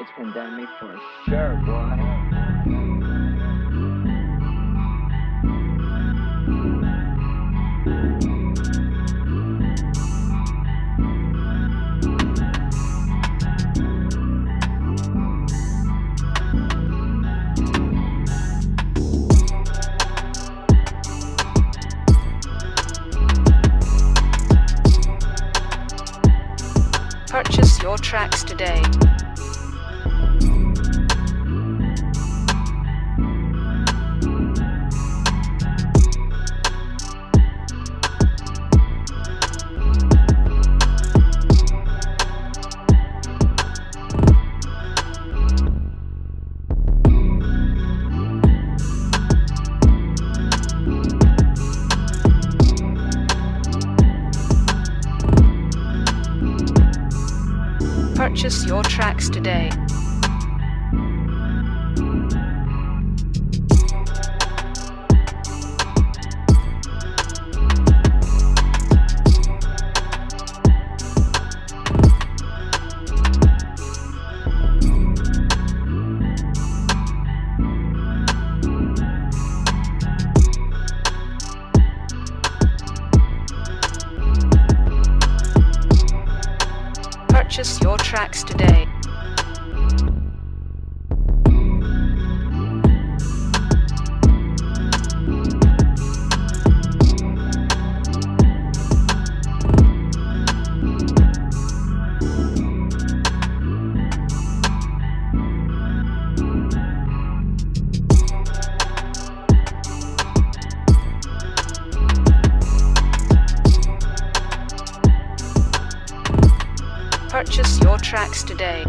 It's pandemic for sure, boy. Purchase your tracks today. Purchase your tracks today. Purchase your tracks today. Purchase your tracks today.